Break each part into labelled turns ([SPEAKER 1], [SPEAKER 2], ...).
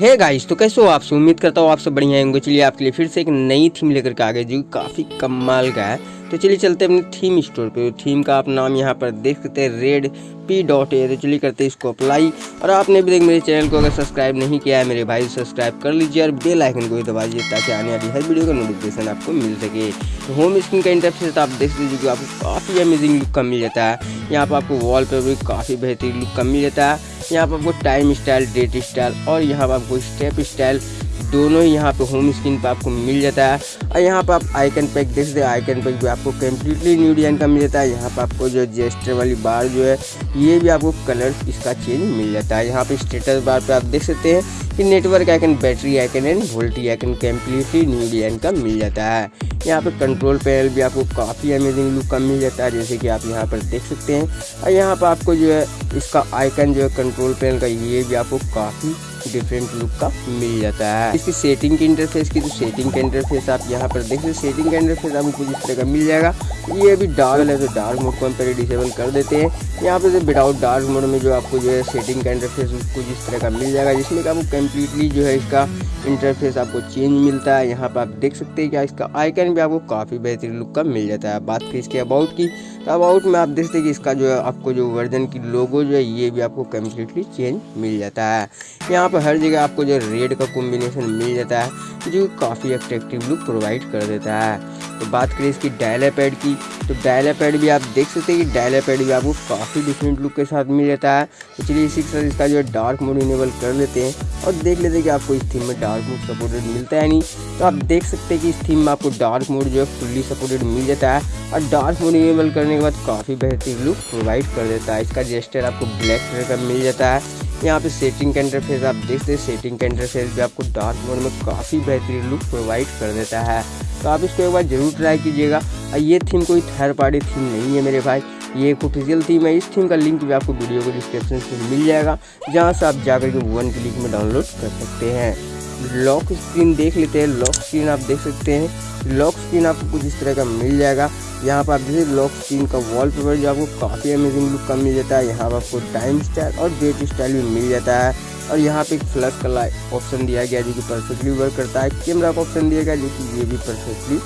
[SPEAKER 1] Hey guys तो कैसे हो आपसे उम्मीद करता हूँ आप सब बढ़िया होंगे। चलिए आपके लिए फिर से एक नई थीम लेकर के आ गए, जो काफ़ी कमाल का है। तो चलिए चलते हैं अपने थीम स्टोर पे। थीम का आप नाम यहाँ पर देख सकते हैं रेड पी डॉट ए तो चलिए करते हैं इसको अप्लाई और आपने भी देख, मेरे चैनल को अगर सब्सक्राइब नहीं किया है, मेरे भाई सब्सक्राइब कर लीजिए और बेल आइकन को भी दबा दीजिए, ताकि आने वाली हर वीडियो का नोटिफिकेशन आपको मिल सके। तो होम स्क्रीन का इंटरफेस आप देख लीजिए आपको काफ़ी अमेजिंग लुक का मिल जाता है। यहाँ पर आपको वॉल पर भी काफ़ी बेहतरीन लुक का मिल जाता है। यहाँ पर आपको टाइम स्टाइल डेट स्टाइल और यहाँ पर आपको स्टेप स्टाइल दोनों ही यहाँ पे होम स्क्रीन पर आपको मिल जाता है। और यहाँ पर आप आइकन पैक देख सकते हैं। आइकन पैक भी आपको कम्प्लीटली न्यू डिज़ाइन का मिल जाता है। यहाँ पर आपको जो जेस्टर वाली बार जो है, ये भी आपको कलर इसका चेंज मिल जाता है। यहाँ पे स्टेटस बार पे आप देख सकते हैं कि network icon battery icon and VoLTE icon completely new design का मिल जाता है। यहाँ पर कंट्रोल पैनल भी आपको काफ़ी अमेजिंग लुक का मिल जाता है, जैसे कि आप यहाँ पर देख सकते हैं। और यहाँ पर आपको जो है, इसका आइकन जो है कंट्रोल पैनल का ये भी आपको काफ़ी डिफरेंट लुक का मिल जाता है। इसकी सेटिंग के इंटरफेस की तो सेटिंग का इंटरफेस आप यहाँ पर देख सकते सेटिंग का इंटरफेस आपको कुछ इस तरह का मिल जाएगा। ये अभी डार्क है तो डार्क मोड को हम पहले डिसेबल कर देते हैं। यहाँ पर विदाउट डार्क मोड में जो आपको जो है सेटिंग का इंटरफेस कुछ इस तरह का मिल जाएगा, जिसमें कि आपको कम्प्लीटली जो है इसका इंटरफेस आपको चेंज मिलता है। यहाँ पर आप देख सकते हैं क्या इसका आइकन भी आपको काफ़ी बेहतरीन लुक का मिल जाता है। बात करें इसके अबाउट की तो अबाउट में आप देखते हैं कि इसका जो है आपको जो वर्जन की लोगो जो है, ये भी आपको कम्प्लीटली चेंज मिल जाता है। यहाँ पर हर जगह आपको जो रेड का कॉम्बिनेशन मिल जाता है, जो काफ़ी अट्रैक्टिव लुक प्रोवाइड कर देता है। तो बात करें इसकी डायला पैड की तो डायला पैड भी आप देख सकते हैं कि डायला पैड भी आपको काफ़ी डिफरेंट लुक के साथ मिल जाता है। तो चलिए इसी के साथ इसका जो है डार्क मोड इनेबल कर लेते हैं और देख लेते हैं कि आपको इस थीम में डार्क मोड सपोर्टेड मिलता है नहीं। तो आप देख सकते हैं कि इस थीम में आपको डार्क मोड जो है फुल्ली सपोर्टेड मिल जाता है और डार्क मोड इनेबल करने के बाद काफ़ी बेहतरीन लुक प्रोवाइड कर देता है। इसका जेस्टर आपको ब्लैक कलर का मिल जाता है। यहाँ पे सेटिंग का इंटरफेस आप देखते हैं। सेटिंग का इंटरफेस भी आपको डार्क मोड में काफ़ी बेहतरीन लुक प्रोवाइड कर देता है। तो आप इसको एक बार ज़रूर ट्राई कीजिएगा। और ये थीम कोई थर्ड पार्टी थीम नहीं है मेरे भाई। ये एक ऑफिशियल थीम है। इस थीम का लिंक भी आपको वीडियो को डिस्क्रिप्शन में मिल जाएगा, जहाँ से आप जाकर के वन क्लिक में डाउनलोड कर सकते हैं। लॉक स्क्रीन देख लेते हैं। लॉक स्क्रीन आप देख सकते हैं। लॉक स्क्रीन आपको कुछ इस तरह का मिल जाएगा। यहाँ पर आप देखिए लॉक स्क्रीन का वॉल पेपर जो आपको काफ़ी अमेजिंग लुक का मिल जाता है। यहाँ पर आपको टाइम स्टाइल और डेट स्टाइल भी मिल जाता है। और यहाँ पे एक फ्लश का ऑप्शन दिया गया जो कि परफेक्टली वर्क करता है। कैमरा का ऑप्शन दिया गया जो कि ये भी परफेक्टली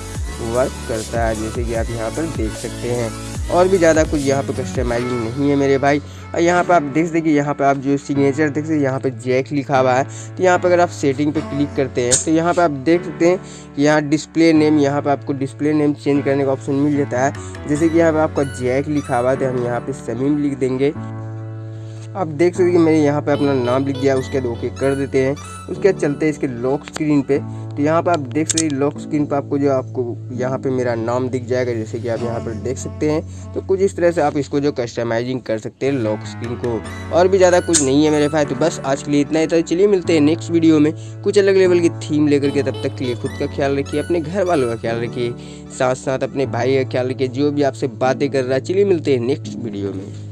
[SPEAKER 1] वर्क करता है, जैसे कि आप यहाँ पर देख सकते हैं। और भी ज़्यादा कुछ यहाँ पर कस्टमाइजिंग नहीं है मेरे भाई। और यहाँ पर आप देख देखिए यहाँ पर आप जो सिग्नेचर देख सकते यहाँ पर जैक लिखा हुआ है। तो यहाँ पर अगर आप सेटिंग पे क्लिक करते हैं तो यहाँ पर आप देख सकते हैं कि यहाँ डिस्प्ले नेम यहाँ पर आपको डिस्प्ले नेम चेंज करने का ऑप्शन मिल जाता है। जैसे कि यहाँ पर आपका जैक लिखा हुआ है तो हम यहाँ पर समीम लिख देंगे। आप देख सकते हैं कि मैंने यहाँ पे अपना नाम लिख दिया, उसके बाद ओके कर देते हैं। उसके बाद चलते हैं इसके लॉक स्क्रीन पे। तो यहाँ पे आप देख सकते हैं लॉक स्क्रीन पे आपको जो आपको यहाँ पे मेरा नाम दिख जाएगा, जैसे कि आप यहाँ पर देख सकते हैं। तो कुछ इस तरह से आप इसको जो कस्टमाइजिंग कर सकते हैं लॉक स्क्रीन को। और भी ज़्यादा कुछ नहीं है मेरे पास तो बस आज के लिए इतना ही था। चलिए मिलते हैं नेक्स्ट वीडियो में। कुछ अलग लेवल की थीम लेकर के तब तक के लिए खुद का ख्याल रखिए, अपने घर वालों का ख्याल रखिए। साथ साथ अपने भाई का ख्याल रखिए, जो भी आपसे बातें कर रहा है। चलिए मिलते हैं नेक्स्ट वीडियो में।